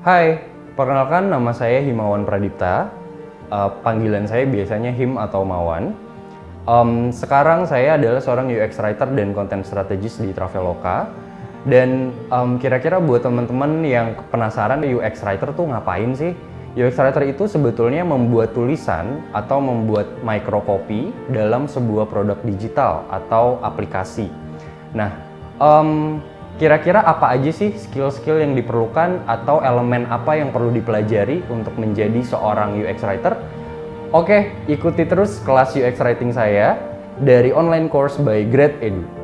Hai, perkenalkan nama saya Himawan Pradipta. Uh, panggilan saya biasanya Him atau Mawan. Um, sekarang saya adalah seorang UX writer dan content strategist di Traveloka. Dan um, kira-kira buat teman-teman yang penasaran UX writer tuh ngapain sih? UX writer itu sebetulnya membuat tulisan atau membuat microcopy dalam sebuah produk digital atau aplikasi. Nah, um, Kira-kira apa aja sih skill-skill yang diperlukan atau elemen apa yang perlu dipelajari untuk menjadi seorang UX writer? Oke, ikuti terus kelas UX writing saya dari online course by Grade Edu.